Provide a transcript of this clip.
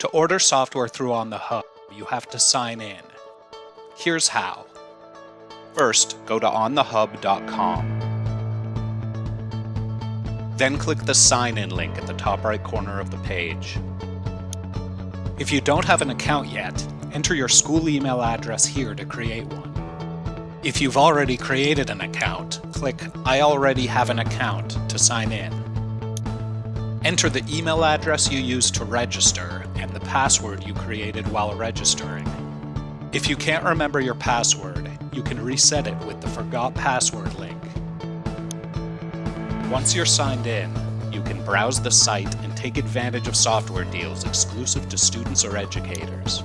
To order software through On the Hub, you have to sign in. Here's how. First, go to onthehub.com. Then click the sign in link at the top right corner of the page. If you don't have an account yet, enter your school email address here to create one. If you've already created an account, click I already have an account to sign in. Enter the email address you used to register and the password you created while registering. If you can't remember your password, you can reset it with the Forgot Password link. Once you're signed in, you can browse the site and take advantage of software deals exclusive to students or educators.